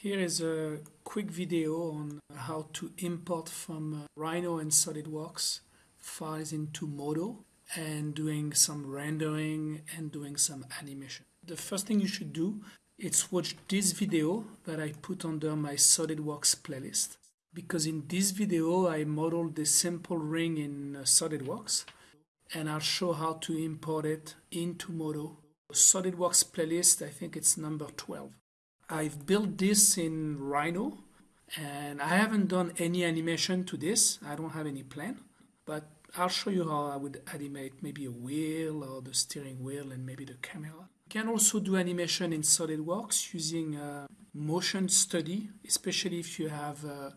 Here is a quick video on how to import from uh, Rhino and SolidWorks files into Modo and doing some rendering and doing some animation. The first thing you should do is watch this video that I put under my SolidWorks playlist because in this video I modeled the simple ring in uh, SolidWorks and I'll show how to import it into Modo. SolidWorks playlist, I think it's number 12. I've built this in Rhino and I haven't done any animation to this. I don't have any plan, but I'll show you how I would animate maybe a wheel or the steering wheel and maybe the camera. You can also do animation in SolidWorks using uh, motion study, especially if you have uh,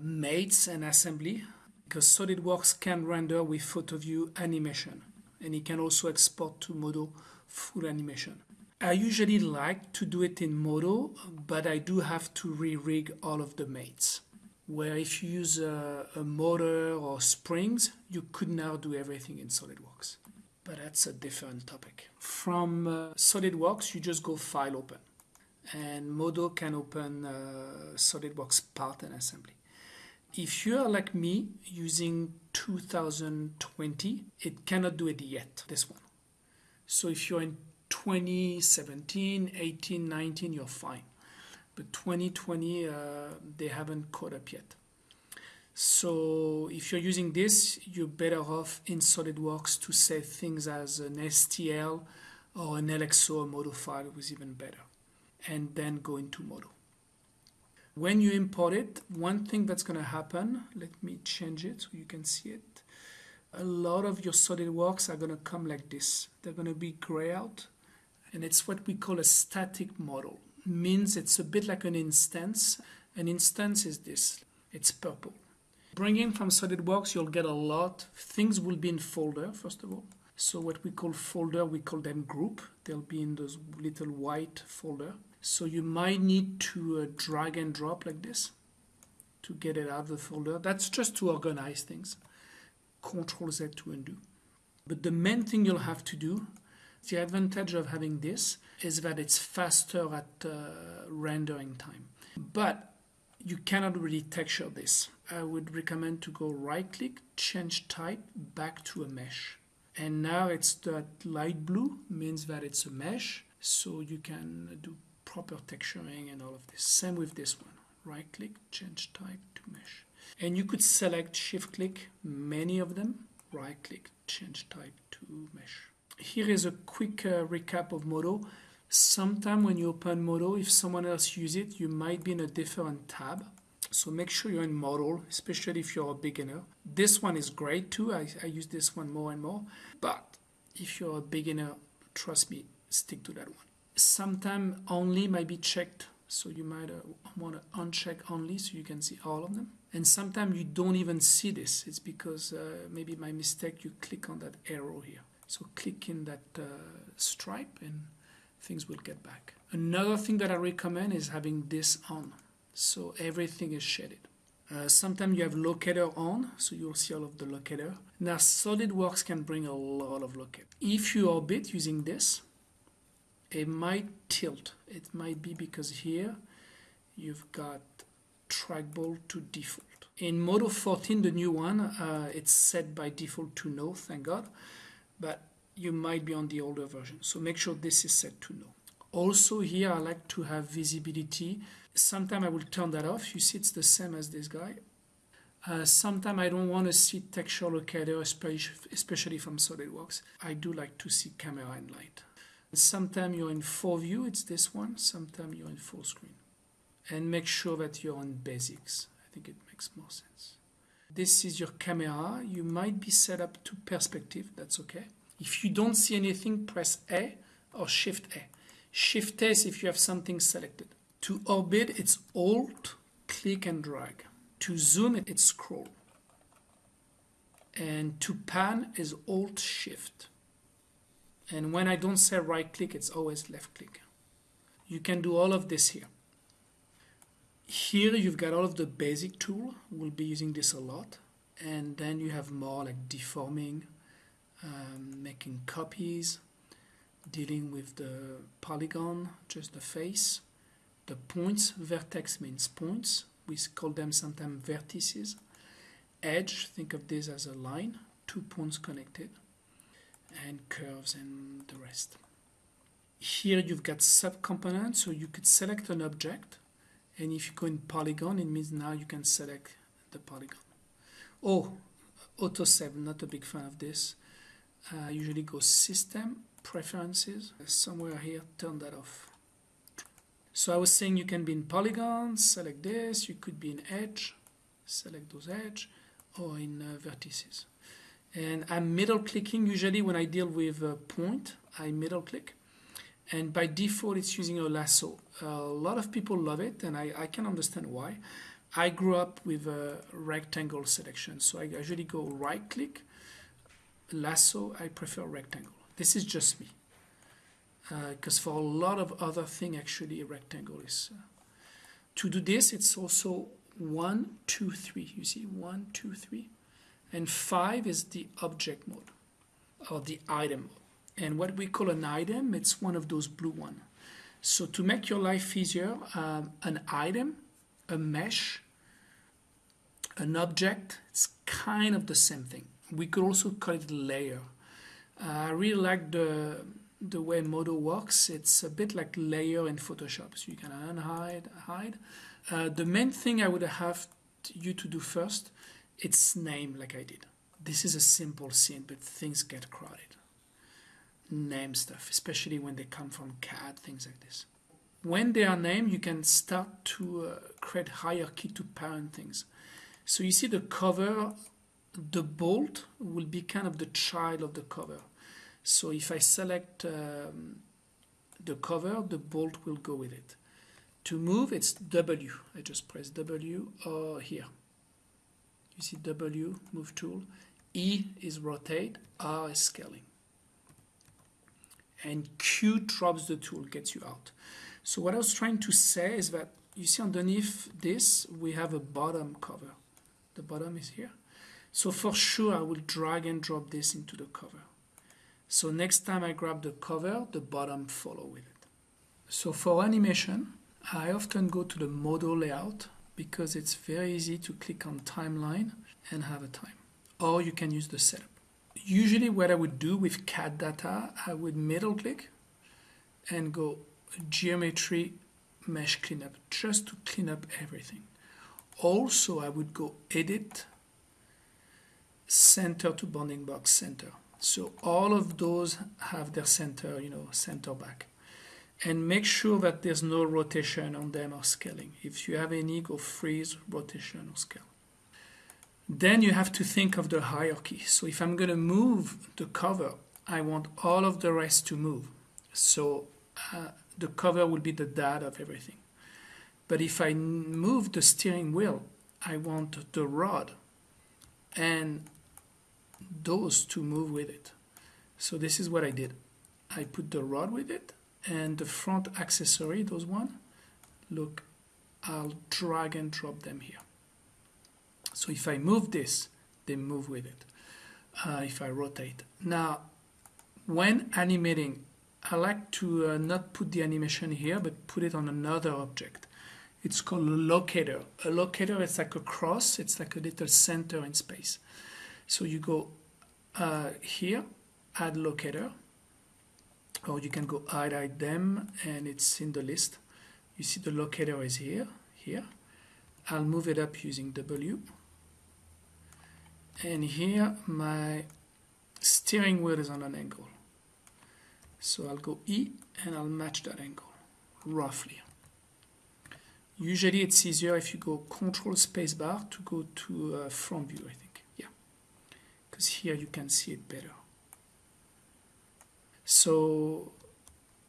mates and assembly, because SolidWorks can render with PhotoView animation, and it can also export to Modo full animation. I usually like to do it in Modo, but I do have to re-rig all of the mates. Where if you use a, a, motor or springs, you could now do everything in SolidWorks. But that's a different topic. From uh, SolidWorks, you just go File Open. And Modo can open uh, SolidWorks part and assembly. If you are like me using 2020, it cannot do it yet, this one. So if you're in 2017, 18, 19, you're fine. But 2020, uh, they haven't caught up yet. So if you're using this, you're better off in SolidWorks to save things as an STL or an LXO Modo file was even better. And then go into model. When you import it, one thing that's going to happen, let me change it so you can see it. A lot of your SolidWorks are going to come like this. They're going to be gray out and it's what we call a static model. Means it's a bit like an instance. An instance is this. It's purple. Bringing from SolidWorks, you'll get a lot. Things will be in folder, first of all. So what we call folder, we call them group. They'll be in those little white folder. So you might need to uh, drag and drop like this to get it out of the folder. That's just to organize things. Control Z to undo. But the main thing you'll have to do the advantage of having this is that it's faster at uh, rendering time. But you cannot really texture this. I would recommend to go right click, change type back to a mesh. And now it's that light blue means that it's a mesh. So you can do proper texturing and all of this. Same with this one. Right click, change type to mesh. And you could select shift click many of them. Right click, change type to mesh here is a quick uh, recap of Modo. Sometime when you open Modo, if someone else use it, you might be in a different tab. So make sure you're in Model, especially if you're a beginner. This one is great too. I, I use this one more and more. But if you're a beginner, trust me, stick to that one. Sometime only might be checked. So you might uh, want to uncheck only so you can see all of them. And sometimes you don't even see this. It's because uh, maybe my mistake, you click on that arrow here. So click in that uh, stripe and things will get back. Another thing that I recommend is having this on. So everything is shaded. Uh, sometimes you have locator on, so you'll see all of the locator. Now SolidWorks can bring a lot of locator. If you orbit using this, it might tilt. It might be because here you've got trackball to default. In Modo 14, the new one, uh, it's set by default to no, thank God but you might be on the older version. So make sure this is set to no. Also here I like to have visibility. Sometimes I will turn that off. You see it's the same as this guy. Uh, Sometimes I don't want to see texture locator, especially from SolidWorks. I do like to see camera and light. Sometimes you're in full view, it's this one. Sometimes you're in full screen. And make sure that you're on basics. I think it makes more sense. This is your camera. You might be set up to perspective. That's okay. If you don't see anything, press A or Shift A. Shift A is if you have something selected. To orbit, it's Alt, click and drag. To zoom, it's scroll. And to pan is Alt Shift. And when I don't say right click, it's always left click. You can do all of this here. Here you've got all of the basic tool. We'll be using this a lot. And then you have more like deforming, um, making copies, dealing with the polygon, just the face, the points. Vertex means points. We call them sometimes vertices. Edge, think of this as a line, two points connected, and curves and the rest. Here you've got subcomponents, so you could select an object, and if you go in polygon, it means now you can select the polygon. Oh, auto save not a big fan of this. Uh, usually go system, preferences, somewhere here, turn that off. So I was saying you can be in polygons, select this, you could be in edge, select those edge, or in uh, vertices. And I'm middle clicking usually when I deal with a point, I middle click. And by default, it's using a lasso. a lot of people love it, and I, I can understand why. I grew up with a rectangle selection, so I usually go right click, lasso, I prefer rectangle. This is just me. Because uh, for a lot of other things, actually, a rectangle is. Uh, to do this, it's also one, two, three. You see, one, two, three. And five is the object mode or the item mode. And what we call an item, it's one of those blue one. So to make your life easier, um, an item, a mesh, an object, it's kind of the same thing. We could also call it layer. Uh, I really like the the way Modo works. It's a bit like layer in Photoshop, so you can unhide, hide. Uh, the main thing I would have you to do first, it's name like I did. This is a simple scene, but things get crowded. Name stuff, especially when they come from CAD, things like this. When they are named, you can start to uh, create hierarchy to parent things. So you see the cover, the bolt will be kind of the child of the cover. So if I select um, the cover, the bolt will go with it. To move, it's W. I just press W or here. You see W, move tool. E is rotate, R is scaling. And Q drops the tool, gets you out. So what I was trying to say is that you see underneath this, we have a bottom cover the bottom is here. So for sure I will drag and drop this into the cover. So next time I grab the cover, the bottom follow with it. So for animation, I often go to the model layout because it's very easy to click on timeline and have a time. Or you can use the setup. Usually what I would do with CAD data, I would middle click and go geometry mesh cleanup just to clean up everything. Also I would go edit center to bounding box center. So all of those have their center you know center back. And make sure that there's no rotation on them or scaling. If you have any go freeze rotation or scale then you have to think of the hierarchy so if I'm going to move the cover I want all of the rest to move so uh, the cover will be the dad of everything but if I move the steering wheel, I want the rod and those to move with it. So this is what I did. I put the rod with it and the front accessory, those one, look, I'll drag and drop them here. So if I move this, they move with it. Uh, if I rotate. Now, when animating, I like to uh, not put the animation here, but put it on another object. It's called a locator. A locator is like a cross. It's like a little center in space. So you go uh, here, add locator, or you can go add item, and it's in the list. You see the locator is here, here. I'll move it up using W. And here my steering wheel is on an angle. So I'll go E and I'll match that angle, roughly. Usually it's easier if you go control spacebar to go to uh, front view, I think. Yeah, because here you can see it better. So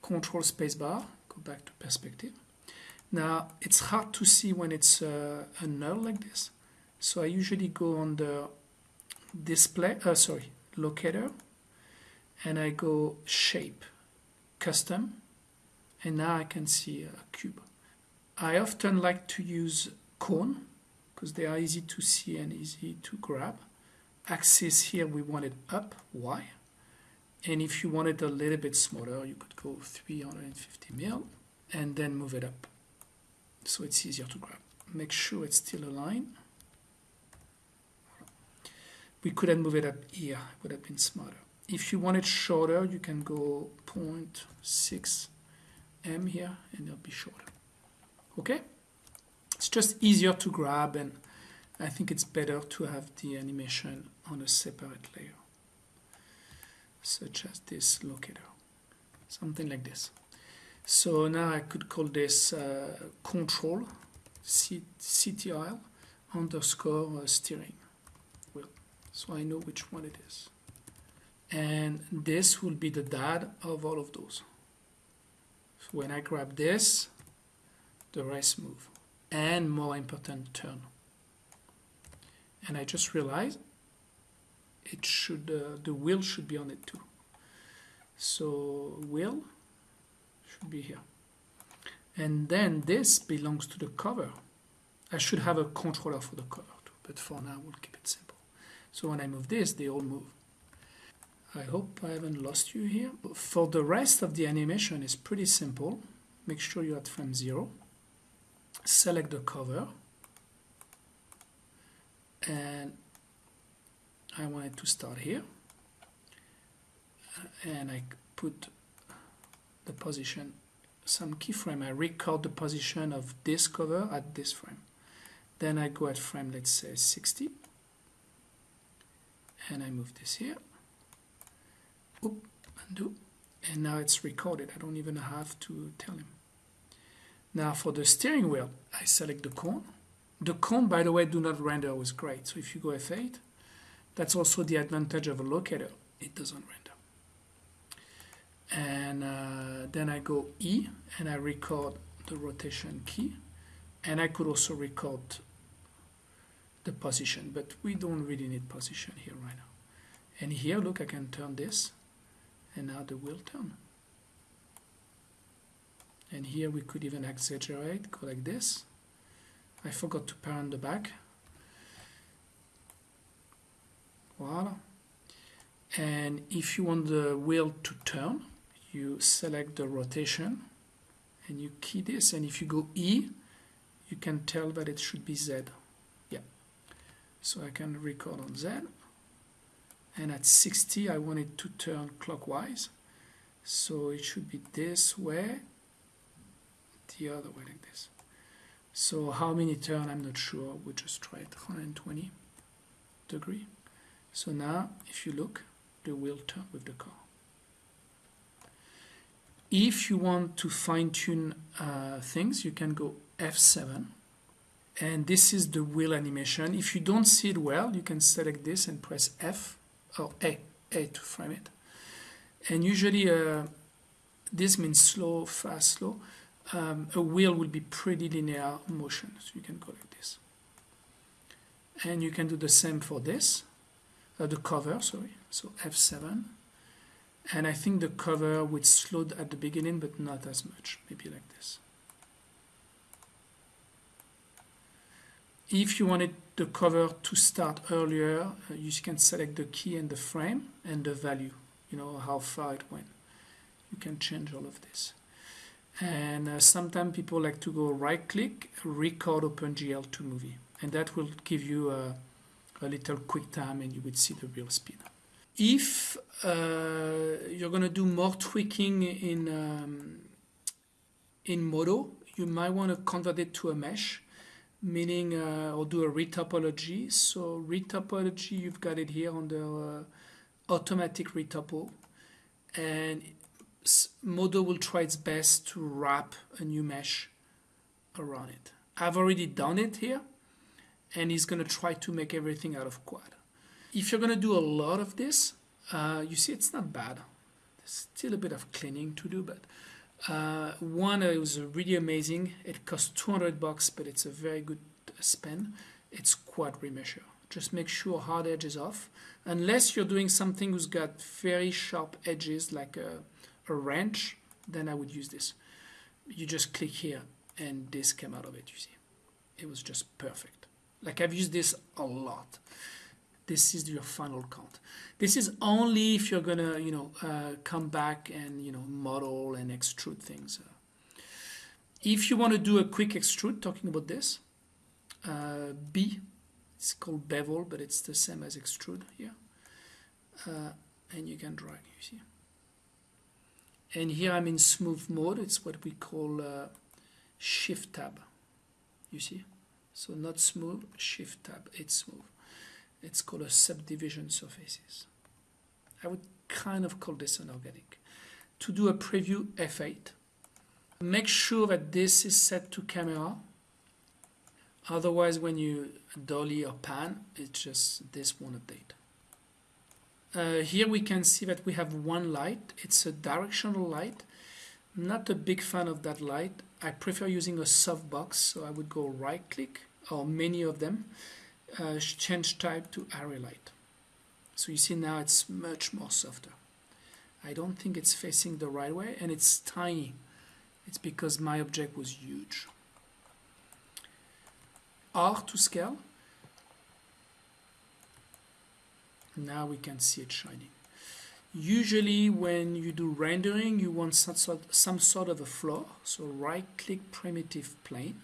control spacebar, go back to perspective. Now it's hard to see when it's uh, a null like this. So I usually go the display, uh, sorry, locator, and I go shape, custom, and now I can see a cube. I often like to use cone because they are easy to see and easy to grab. Axis here we want it up, Y. And if you want it a little bit smaller, you could go 350 mil and then move it up. so it's easier to grab. Make sure it's still aligned. We could have moved it up here, it would have been smarter. If you want it shorter, you can go 0.6 m here and it'll be shorter. Okay? It's just easier to grab and I think it's better to have the animation on a separate layer such as this locator something like this so now I could call this uh, control CTRL underscore uh, steering so I know which one it is. And this will be the dad of all of those. So when I grab this the rest move. And more important turn. And I just realized it should uh, the wheel should be on it too. So wheel should be here. And then this belongs to the cover. I should have a controller for the cover too but for now we'll keep it simple so when I move this they all move. I hope I haven't lost you here for the rest of the animation is pretty simple. Make sure you're at frame 0 select the cover. And I want it to start here. And I put the position some keyframe. I record the position of this cover at this frame. Then I go at frame let's say 60 and I move this here Oop, undo and now it's recorded I don't even have to tell him now for the steering wheel I select the cone the cone, by the way, do not render with great. So if you go F8, that's also the advantage of a locator. It doesn't render. And uh, then I go E and I record the rotation key. And I could also record the position, but we don't really need position here right now. And here, look, I can turn this, and now the wheel turn. And here we could even exaggerate, go like this I forgot to parent the back. Voila. And if you want the wheel to turn, you select the rotation and you key this. And if you go E, you can tell that it should be Z. So I can record on Z. And at 60, I want it to turn clockwise. So it should be this way, the other way like this. So how many turn, I'm not sure. We'll just try it 120 degree. So now, if you look, the wheel turn with the car. If you want to fine-tune uh, things, you can go F7. And this is the wheel animation. If you don't see it well, you can select this and press F or A, A to frame it. And usually uh, this means slow, fast, slow um, a wheel will be pretty linear motion. So you can go like this. And you can do the same for this, uh, the cover, sorry. So F7. And I think the cover would slow at the beginning, but not as much, maybe like this. If you wanted the cover to start earlier, uh, you can select the key and the frame and the value, you know, how far it went. You can change all of this. And uh, sometimes people like to go right click record OpenGL to movie. And that will give you a, a little quick time and you would see the real speed. If uh, you're going to do more tweaking in um, in Modo you might want to convert it to a mesh meaning uh, or do a retopology so retopology you've got it here under uh, automatic retopo and Modo will try its best to wrap a new mesh around it. I've already done it here and he's going to try to make everything out of quad. If you're going to do a lot of this, uh, you see it's not bad. There's still a bit of cleaning to do, but uh, one uh, was really amazing. It cost 200 bucks, but it's a very good spend. It's quad remesher. Just make sure hard edge is off. Unless you're doing something who's got very sharp edges like a a wrench, then I would use this. You just click here and this came out of it, you see. It was just perfect. Like I've used this a lot. This is your final count. This is only if you're gonna, you know, uh, come back and, you know, model and extrude things. if you want to do a quick extrude, talking about this, uh, B, it's called bevel, but it's the same as extrude here. Uh, and you can drag, you see. And here I'm in smooth mode. It's what we call uh, shift tab. You see? So not smooth, shift tab, it's smooth. It's called a subdivision surfaces. I would kind of call this an organic. To do a preview F8, make sure that this is set to camera. Otherwise, when you dolly or pan, it's just this won't update. Uh, here we can see that we have one light. It's a directional light. Not a big fan of that light. I prefer using a softbox, so I would go right click, or many of them, uh, change type to area light. So you see now it's much more softer. I don't think it's facing the right way and it's tiny. It's because my object was huge. R to scale. Now we can see it shining. Usually when you do rendering, you want some sort, some sort of a floor. So right click primitive plane,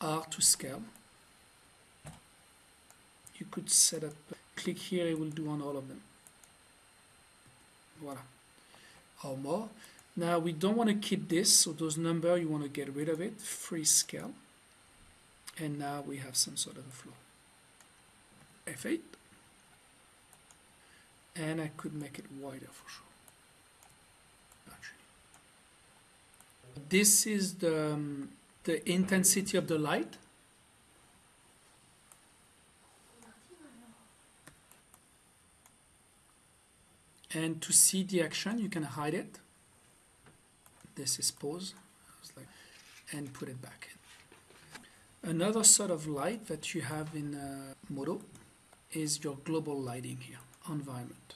R to scale. You could set up click here it will do on all of them. Voila. Or more? Now we don't want to keep this so those number you want to get rid of it freeze scale. And now we have some sort of a flow. F8 and I could make it wider for sure. Actually. This is the um, the intensity of the light and to see the action you can hide it. This is pause and put it back another sort of light that you have in uh, Modo is your global lighting here environment.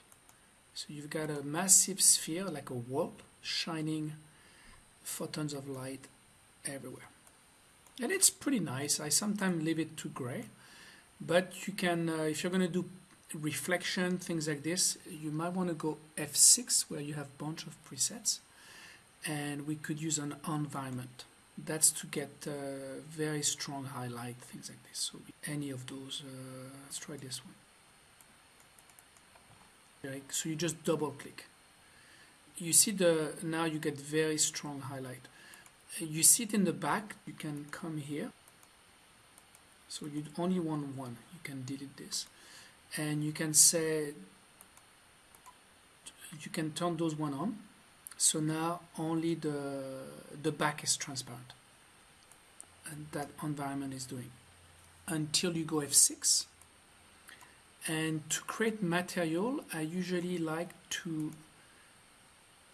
So you've got a massive sphere like a wall shining photons of light everywhere. And it's pretty nice. I sometimes leave it to gray. But you can uh, if you're going to do reflection, things like this, you might want to go F6 where you have a bunch of presets and we could use an environment. That's to get uh, very strong highlight, things like this. So any of those, uh, let's try this one. So you just double click. You see the, now you get very strong highlight. You see it in the back, you can come here. So you only want one, you can delete this and you can say you can turn those one on. So now only the the back is transparent. And that environment is doing. Until you go F6 and to create material I usually like to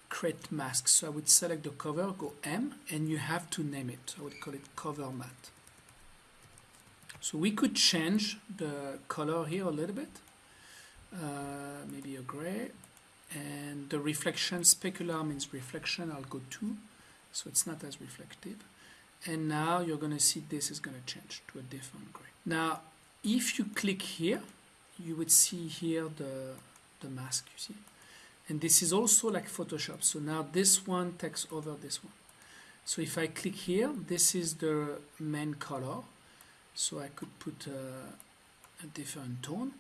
create masks. So I would select the cover go M and you have to name it. I would call it cover matte so we could change the color here a little bit, uh, maybe a gray, and the reflection, specular means reflection, I'll go 2, so it's not as reflective. And now you're going to see this is going to change to a different gray. Now, if you click here, you would see here the, the mask, you see. And this is also like Photoshop. So now this one takes over this one. So if I click here, this is the main color so I could put a, a different tone.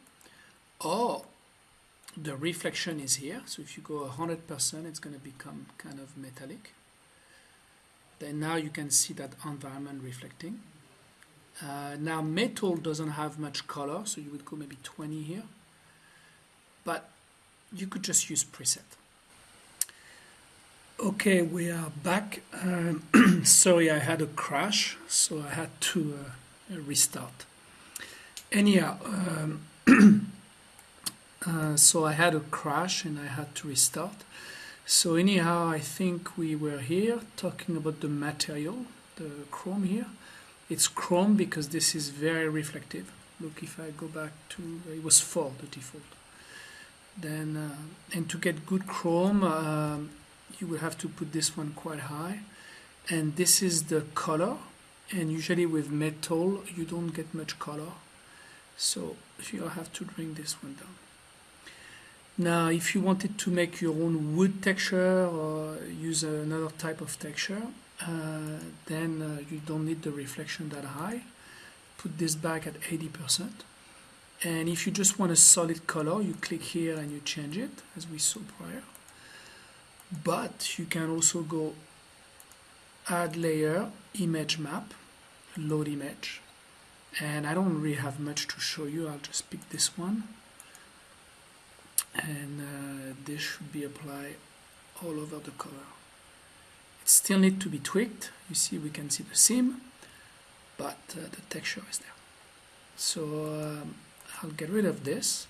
Or the reflection is here. So if you go 100% it's going to become kind of metallic. Then now you can see that environment reflecting. Uh, now metal doesn't have much color so you would go maybe 20 here. But you could just use preset. Okay we are back. Um, sorry I had a crash so I had to uh, restart. Anyhow, um, uh, so I had a crash and I had to restart. So anyhow, I think we were here talking about the material, the chrome here. It's chrome because this is very reflective. Look, if I go back to, it was 4, the default. Then, uh, and to get good chrome, uh, you will have to put this one quite high. And this is the color and usually with metal you don't get much color so you have to bring this one down now if you wanted to make your own wood texture or use another type of texture uh, then uh, you don't need the reflection that high. Put this back at 80%. And if you just want a solid color, you click here and you change it as we saw prior. But you can also go add layer, image map, load image. And I don't really have much to show you. I'll just pick this one. And uh, this should be applied all over the color. It still needs to be tweaked. You see, we can see the seam, but uh, the texture is there. So um, I'll get rid of this.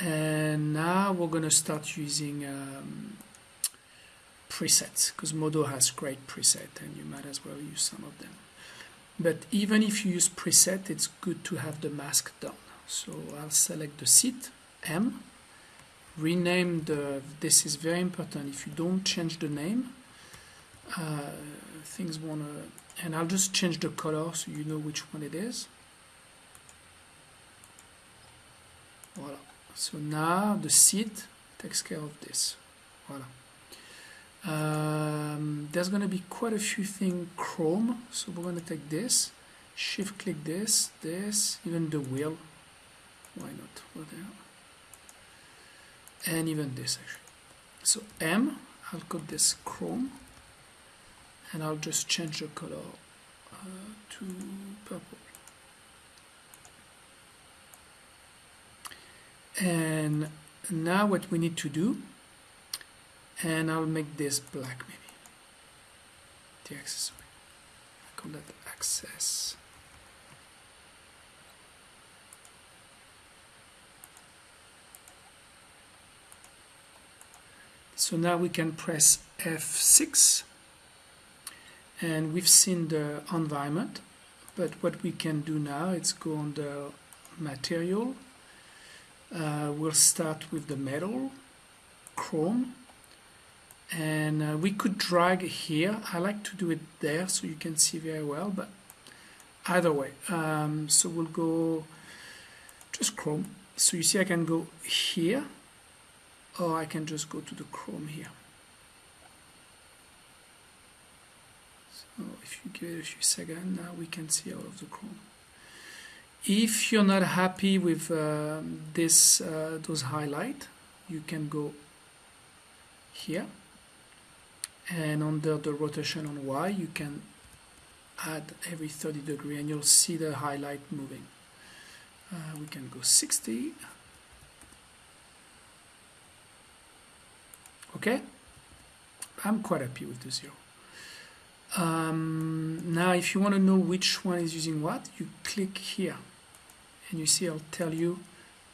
And now we're going to start using um, presets because Modo has great preset and you might as well use some of them. But even if you use preset, it's good to have the mask done. So I'll select the seat, M, rename the, this is very important, if you don't change the name, uh, things wanna, and I'll just change the color so you know which one it is. Voila. So now the seat takes care of this. Voila. Um, there's going to be quite a few things. Chrome so we're going to take this shift click this this even the wheel. Why not? Over there and even this actually. So M I'll call this chrome and I'll just change the color uh, to purple. And now what we need to do and I'll make this black maybe. The accessory I call that access. So now we can press F6 and we've seen the environment but what we can do now is go on the material. Uh, we'll start with the metal chrome and uh, we could drag here. I like to do it there so you can see very well but either way um, so we'll go just Chrome. So you see I can go here or I can just go to the Chrome here. So if you give it a few seconds now we can see all of the Chrome. If you're not happy with uh, this uh, those highlight you can go here and under the rotation on Y you can add every 30 degree and you'll see the highlight moving. Uh, we can go 60 okay? I'm quite happy with the zero. Um, now if you want to know which one is using what you click here. And you see I'll tell you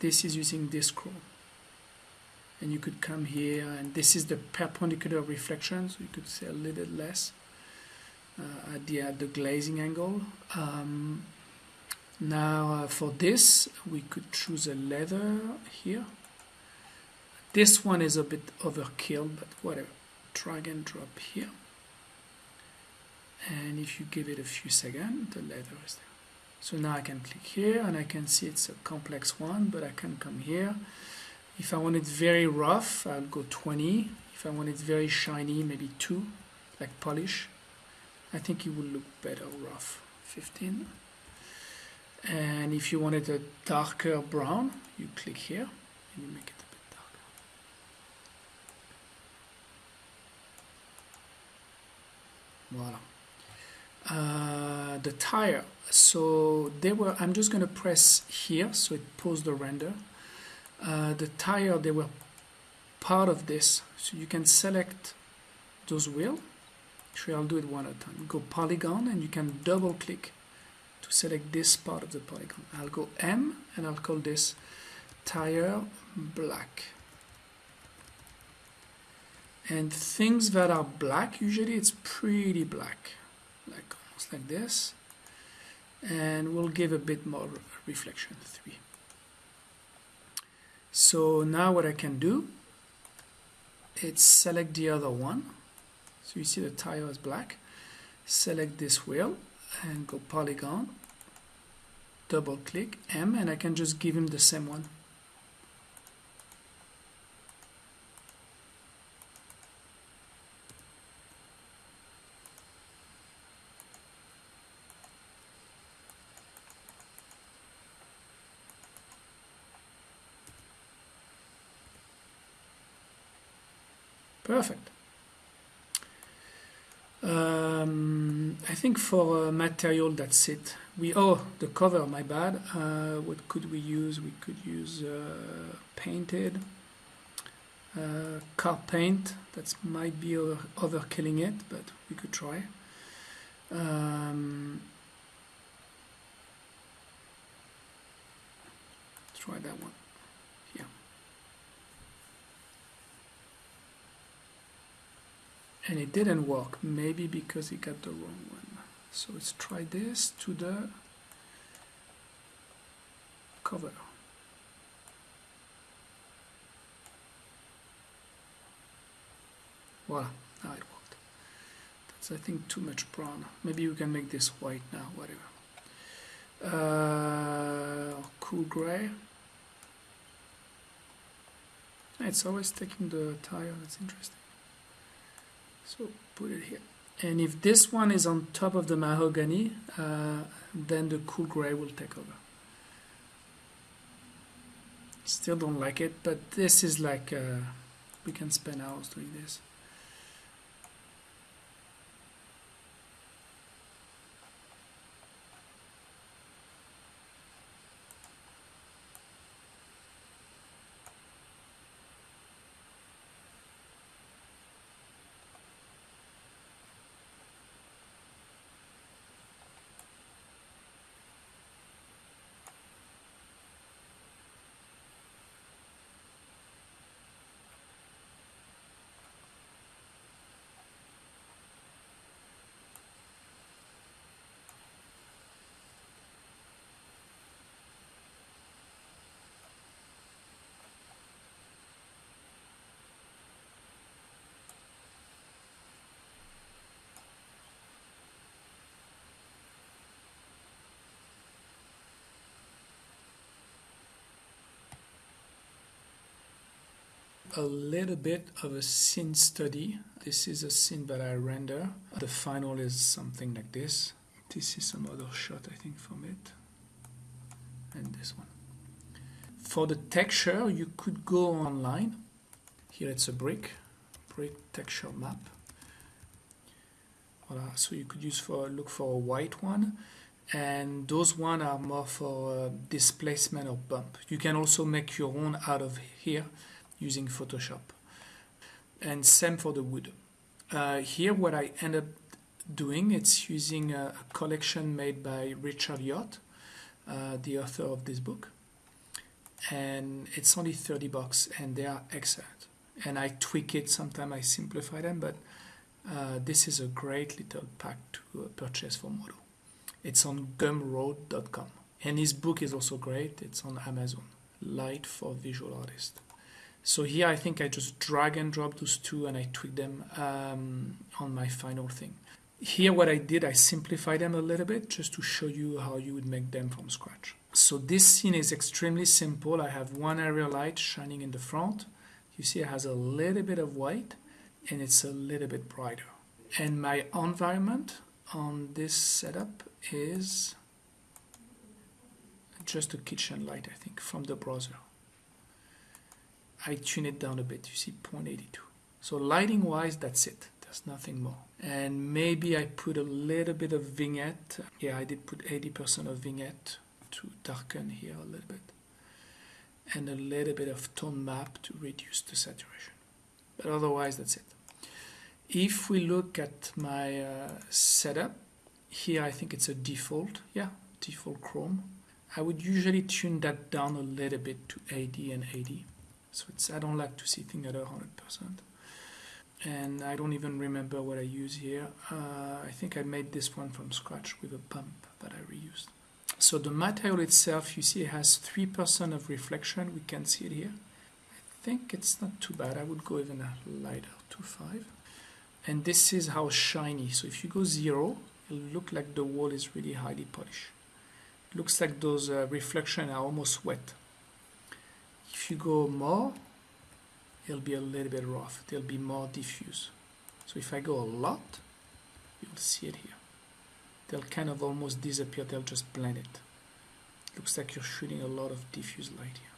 this is using this scroll and you could come here and this is the perpendicular reflection so you could say a little bit less uh, at the at the glazing angle. Um, now uh, for this we could choose a leather here. This one is a bit overkill but whatever. Drag and drop here. And if you give it a few seconds the leather is there. So now I can click here and I can see it's a complex one but I can come here if I want it very rough, I'll go 20. If I want it very shiny, maybe 2, like polish. I think it will look better rough, 15. And if you want it a darker brown, you click here and you make it a bit darker. Voila. Uh, the tire. So they were. I'm just going to press here, so it pulls the render uh, the tire they were part of this. So you can select those wheel. Actually I'll do it one at a time. Go polygon and you can double click to select this part of the polygon. I'll go M and I'll call this tire black. And things that are black usually it's pretty black like almost like this. And we'll give a bit more reflection 3 so now what I can do is select the other one. So you see the tire is black. Select this wheel and go polygon double click M and I can just give him the same one Perfect. Um, I think for uh, material that's it. We oh the cover my bad. Uh, what could we use? We could use uh, painted uh, car paint. That might be over, overkilling it, but we could try. Um, try that one. And it didn't work maybe because he got the wrong one so let's try this to the cover. Voila now it worked. That's I think too much brown. Maybe we can make this white now whatever. Uh, cool gray. It's always taking the tire that's interesting. So put it here. And if this one is on top of the mahogany, uh, then the cool gray will take over. Still don't like it, but this is like, uh, we can spend hours doing this. A little bit of a scene study. This is a scene that I render. The final is something like this. This is some other shot, I think, from it. And this one. For the texture, you could go online. Here it's a brick, brick texture map. Voila. So you could use for look for a white one and those one are more for uh, displacement or bump. You can also make your own out of here using Photoshop. And same for the wood. Uh, here what I end up doing, it's using a, a collection made by Richard Yot, uh, the author of this book. And it's only 30 bucks and they are excellent. And I tweak it, sometimes I simplify them, but uh, this is a great little pack to uh, purchase for Modo. It's on gumroad.com. And his book is also great. It's on Amazon. Light for Visual Artists. So here I think I just drag and drop those two and I tweak them um, on my final thing. Here what I did, I simplified them a little bit just to show you how you would make them from scratch. So this scene is extremely simple. I have one area light shining in the front. You see it has a little bit of white and it's a little bit brighter. And my environment on this setup is just a kitchen light, I think, from the browser. I tune it down a bit. You see 0.82. So lighting wise, that's it. There's nothing more. And maybe I put a little bit of vignette. Yeah, I did put 80% of vignette to darken here a little bit. And a little bit of tone map to reduce the saturation. But otherwise, that's it. If we look at my uh, setup, here I think it's a default. Yeah, default Chrome. I would usually tune that down a little bit to 80 and 80 so it's I don't like to see things at 100%. And I don't even remember what I use here. Uh, I think I made this one from scratch with a pump that I reused. So the material itself, you see it has 3% of reflection. We can see it here. I think it's not too bad. I would go even lighter, to 5. And this is how shiny. So if you go 0, it'll look like the wall is really highly polished. It looks like those uh, reflections are almost wet. If you go more, it'll be a little bit rough. They'll be more diffuse. So if I go a lot, you'll see it here. They'll kind of almost disappear. They'll just blend it. Looks like you're shooting a lot of diffuse light here.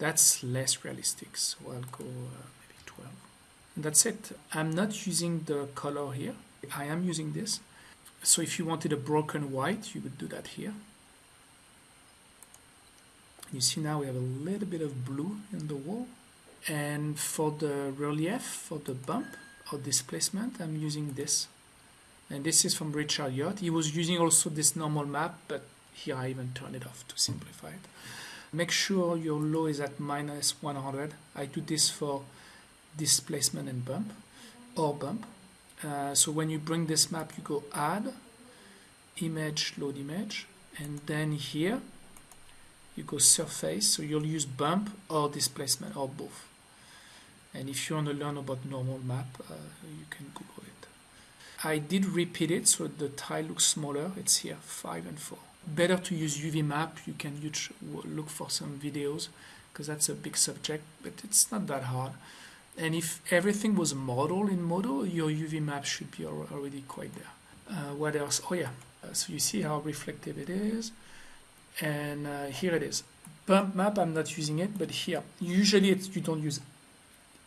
That's less realistic, so I'll go uh, maybe 12. And that's it. I'm not using the color here. I am using this. So if you wanted a broken white, you would do that here. You see now we have a little bit of blue in the wall. And for the relief, for the bump or displacement, I'm using this. And this is from Richard Yot. He was using also this normal map, but here I even turn it off to simplify it. Make sure your low is at minus 100. I do this for displacement and bump or bump. Uh, so when you bring this map, you go add, image, load image, and then here you go surface. So you'll use bump or displacement or both. And if you want to learn about normal map, uh, you can Google it. I did repeat it so the tile looks smaller. It's here, 5 and 4. Better to use UV map. You can use, look for some videos because that's a big subject, but it's not that hard. And if everything was modeled in Modo, your UV map should be already quite there. Uh, what else? Oh yeah, uh, so you see how reflective it is. And uh, here it is. Bump map, I'm not using it, but here, usually you don't use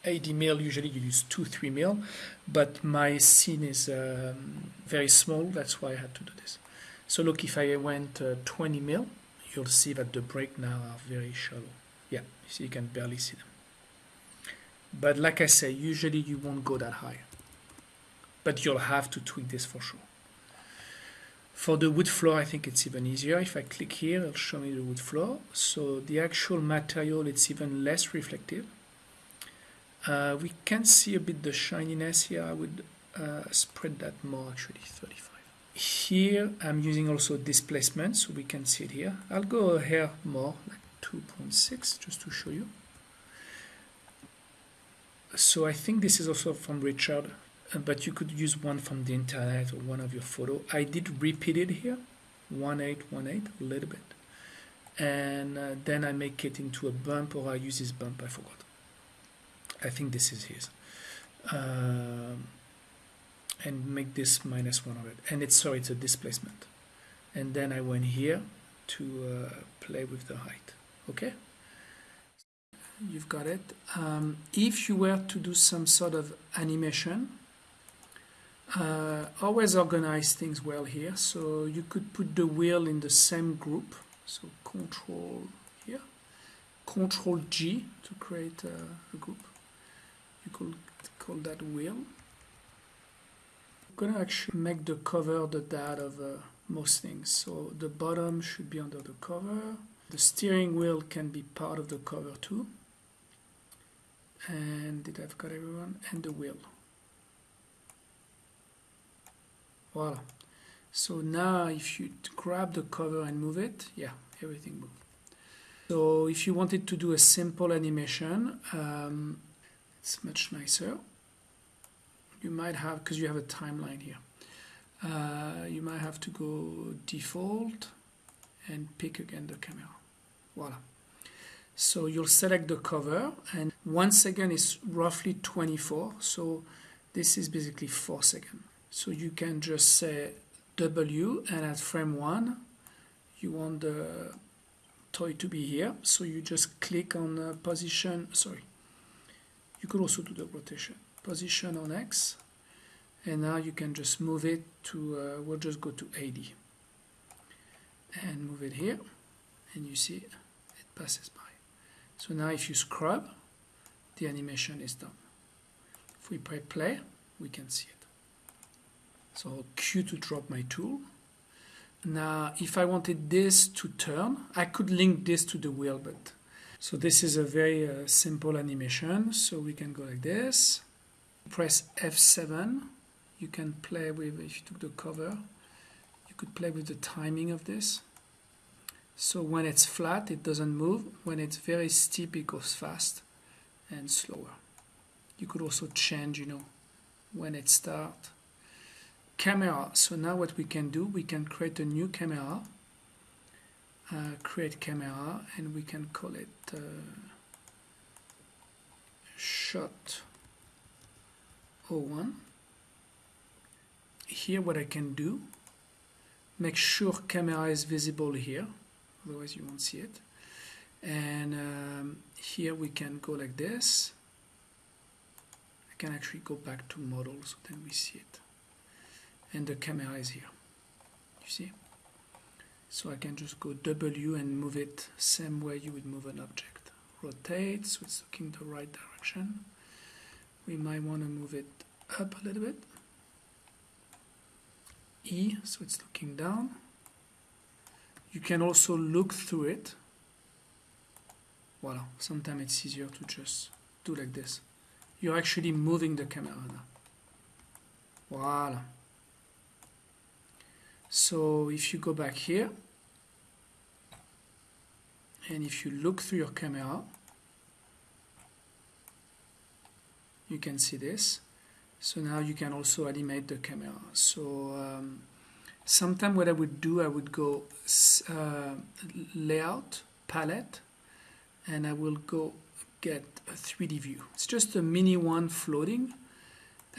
80 mil, usually you use 2, 3 mil, but my scene is um, very small, that's why I had to do this. So look, if I went uh, 20 mil, you'll see that the break now are very shallow. Yeah, see, you can barely see them. But like I say, usually you won't go that high. But you'll have to tweak this for sure. For the wood floor, I think it's even easier. If I click here, it'll show me the wood floor. So the actual material, it's even less reflective. Uh, we can see a bit the shininess here. I would uh, spread that more actually, 35. Here I'm using also displacement, so we can see it here. I'll go here more, like 2.6, just to show you. So I think this is also from Richard, but you could use one from the internet or one of your photo. I did repeat it here, 1818, a little bit. And uh, then I make it into a bump or I use this bump, I forgot. I think this is his. Uh, and make this minus 100. And it's, sorry, it's a displacement. And then I went here to uh, play with the height. Okay? you've got it. Um, if you were to do some sort of animation, uh, always organize things well here. So you could put the wheel in the same group. So control here, control G to create a, a group. You could call that wheel. I'm gonna actually make the cover the dad of uh, most things. So the bottom should be under the cover. The steering wheel can be part of the cover too and did I've got everyone and the wheel voila so now if you grab the cover and move it yeah everything moved. So if you wanted to do a simple animation um, it's much nicer. You might have because you have a timeline here. Uh, you might have to go default and pick again the camera. Voila so you'll select the cover and once again it's roughly 24. So this is basically 4 seconds. So you can just say W and at frame 1 you want the toy to be here. So you just click on the position, sorry, you could also do the rotation. Position on X and now you can just move it to, uh, we'll just go to 80 and move it here and you see it passes by. So now if you scrub, the animation is done. If we play play, we can see it. So Q to drop my tool. Now, if I wanted this to turn, I could link this to the wheel, but so this is a very uh, simple animation. So we can go like this. Press F7. You can play with, if you took the cover, you could play with the timing of this. So when it's flat, it doesn't move. When it's very steep, it goes fast and slower. You could also change, you know, when it starts. Camera. So now what we can do, we can create a new camera. Uh, create camera and we can call it uh, shot 01 here what I can do make sure camera is visible here otherwise you won't see it and um, here we can go like this I can actually go back to model so then we see it. And the camera is here. You see? So I can just go W and move it same way you would move an object. Rotate, so it's looking the right direction. We might want to move it up a little bit. E, so it's looking down. You can also look through it. Voila, sometimes it's easier to just do like this. You're actually moving the camera now. Voila. So if you go back here, and if you look through your camera, you can see this. So now you can also animate the camera. So um, Sometimes what I would do, I would go uh, layout, palette, and I will go get a 3D view. It's just a mini one floating,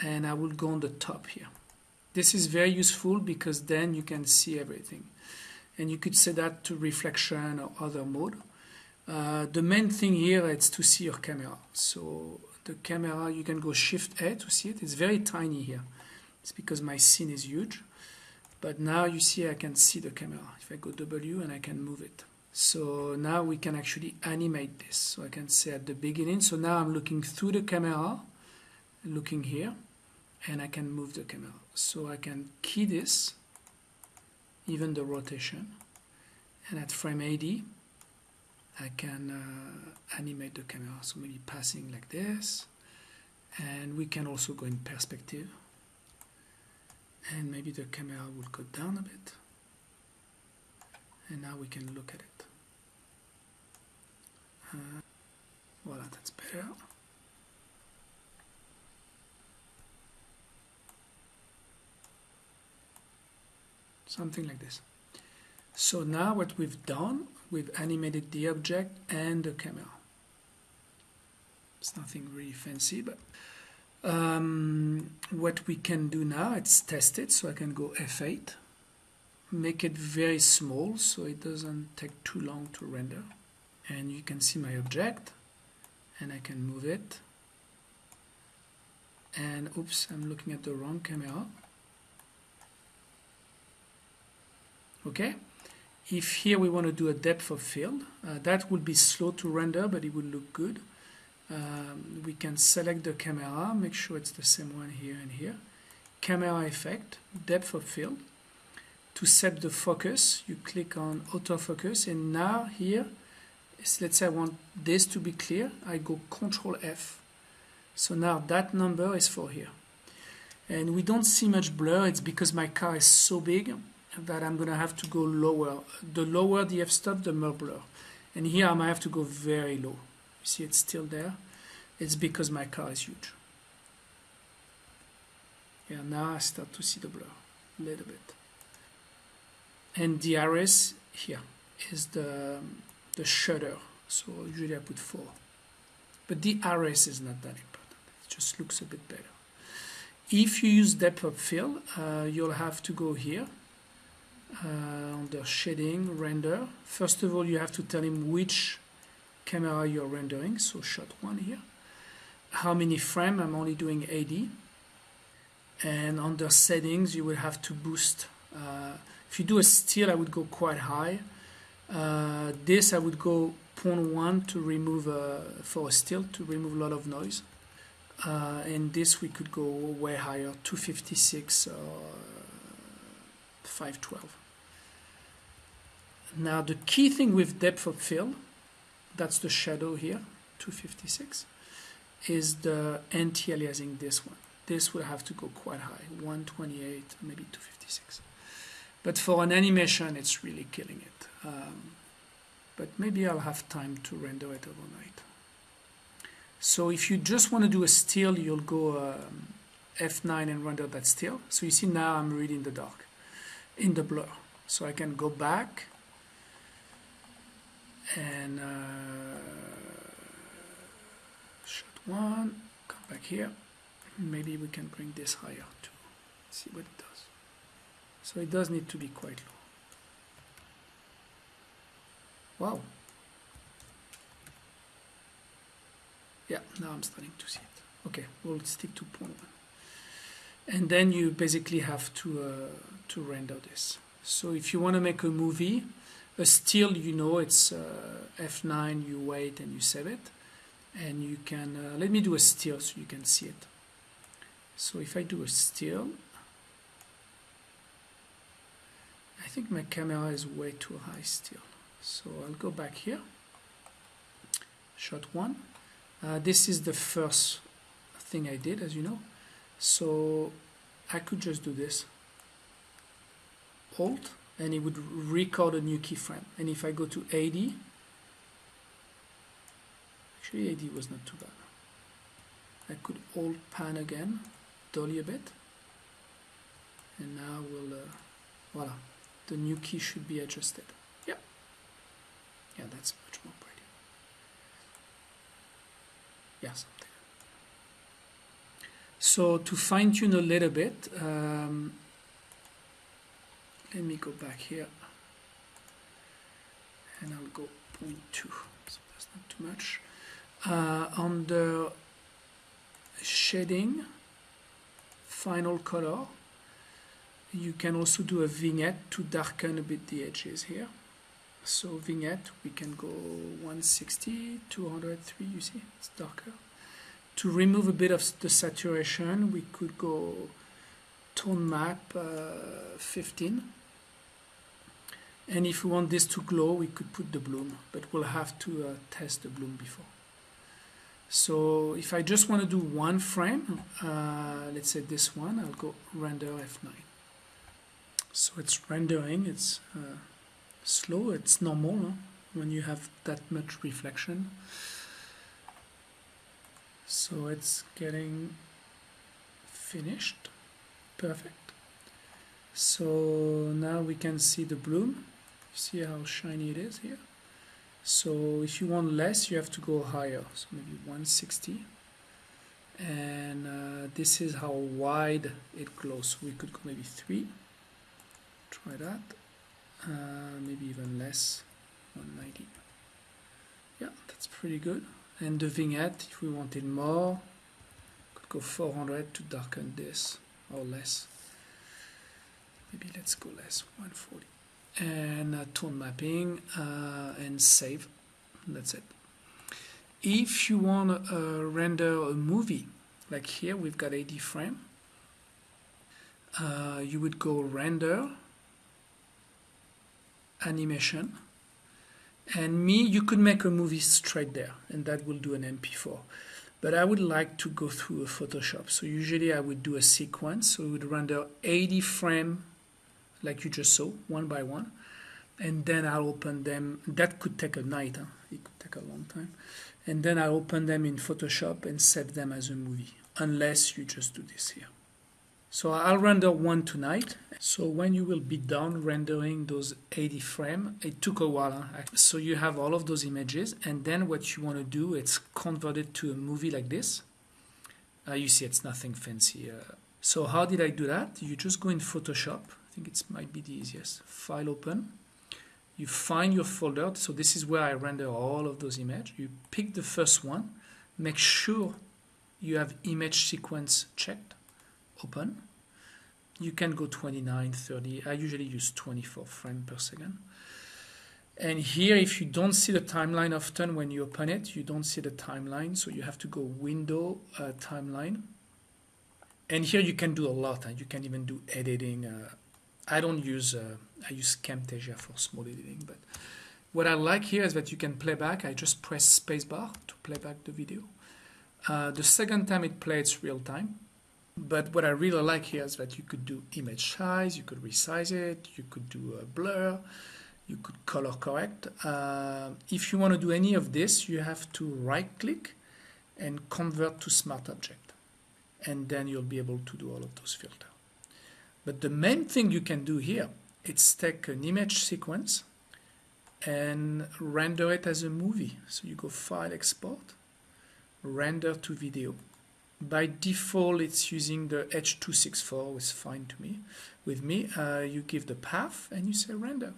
and I will go on the top here. This is very useful because then you can see everything. And you could set that to reflection or other mode. Uh, the main thing here is to see your camera. So the camera, you can go Shift A to see it. It's very tiny here. It's because my scene is huge. But now you see I can see the camera. If I go W and I can move it. So now we can actually animate this. So I can say at the beginning, so now I'm looking through the camera, looking here, and I can move the camera. So I can key this, even the rotation, and at frame 80, I can uh, animate the camera. So maybe passing like this, and we can also go in perspective and maybe the camera will go down a bit and now we can look at it uh, voila that's better something like this so now what we've done we've animated the object and the camera it's nothing really fancy but um, what we can do now, it's test it, so I can go F8, make it very small so it doesn't take too long to render. And you can see my object, and I can move it. And oops, I'm looking at the wrong camera. Okay, if here we want to do a depth of field, uh, that would be slow to render, but it would look good um, we can select the camera, make sure it's the same one here and here. Camera effect, depth of field. To set the focus, you click on autofocus and now here, let's say I want this to be clear, I go Control F. So now that number is for here. And we don't see much blur, it's because my car is so big that I'm gonna have to go lower. The lower the f-stop, the more blur. And here I might have to go very low. You see it's still there. It's because my car is huge. Yeah, now I start to see the blur a little bit. And DRS here is the, the shutter. So usually I put 4. But the DRS is not that important. It just looks a bit better. If you use depth of field, uh, you'll have to go here uh, under shading, render. First of all, you have to tell him which camera you're rendering, so shot one here. How many frame, I'm only doing 80. And under settings, you will have to boost. Uh, if you do a still, I would go quite high. Uh, this, I would go 0.1 to remove, uh, for a still, to remove a lot of noise. Uh, and this, we could go way higher, 256 or 512. Now, the key thing with depth of field that's the shadow here 256 is the anti-aliasing this one. This will have to go quite high 128 maybe 256 but for an animation it's really killing it. Um, but maybe I'll have time to render it overnight. So if you just want to do a still you'll go um, F9 and render that still. So you see now I'm really in the dark in the blur. So I can go back and uh, shot one come back here maybe we can bring this higher to see what it does. So it does need to be quite low. Wow. Yeah now I'm starting to see it. Okay we'll stick to one. And then you basically have to uh, to render this. So if you want to make a movie a still you know it's uh, F9 you wait and you save it. And you can uh, let me do a still so you can see it. So if I do a still I think my camera is way too high still. So I'll go back here. Shot one. Uh, this is the first thing I did as you know. So I could just do this. Alt and it would record a new keyframe. And if I go to 80 actually 80 was not too bad. I could Alt pan again dolly a bit. And now we'll uh, voila the new key should be adjusted. Yeah. Yeah that's much more pretty. Yeah something. So to fine-tune a little bit um, let me go back here. And I'll go 0.2 so that's not too much. Uh, shading final color you can also do a vignette to darken a bit the edges here. So vignette we can go 160 203 you see it's darker. To remove a bit of the saturation we could go tone map uh, 15 and if we want this to glow we could put the bloom but we'll have to uh, test the bloom before. So if I just want to do one frame uh, let's say this one I'll go render F9 so it's rendering it's uh, slow it's normal huh? when you have that much reflection. So it's getting finished. Perfect. So now we can see the bloom see how shiny it is here. So if you want less you have to go higher. So maybe 160 and uh, this is how wide it glows. So we could go maybe 3 try that. Uh, maybe even less. 190 yeah that's pretty good. And the vignette if we wanted more could go 400 to darken this or less. Maybe let's go less 140 and uh, tone mapping uh, and save. That's it. If you want to uh, render a movie like here we've got 80 frame. Uh, you would go render animation. And me you could make a movie straight there and that will do an mp4 but I would like to go through a Photoshop. So usually I would do a sequence. So we would render 80 frame like you just saw one by one and then I'll open them that could take a night huh? it could take a long time and then I'll open them in Photoshop and set them as a movie unless you just do this here so I'll render one tonight. So when you will be done rendering those 80 frame, it took a while. Huh? So you have all of those images and then what you want to do, it's convert it to a movie like this. Uh, you see it's nothing fancy. Uh, so how did I do that? You just go in Photoshop. I think it might be the easiest. File open. You find your folder. So this is where I render all of those images. You pick the first one. Make sure you have image sequence checked open you can go 29 30 I usually use 24 frames per second and here if you don't see the timeline often when you open it you don't see the timeline so you have to go window uh, timeline and here you can do a lot and you can even do editing uh, I don't use uh, I use Camtasia for small editing but what I like here is that you can play back I just press spacebar to play back the video uh, the second time it plays real time but what I really like here is that you could do image size, you could resize it, you could do a blur, you could color correct. Uh, if you want to do any of this, you have to right click and convert to smart object. And then you'll be able to do all of those filters. But the main thing you can do here is take an image sequence and render it as a movie. So you go File, Export, Render to Video. By default it's using the H264 it's fine to me. With me uh, you give the path and you say render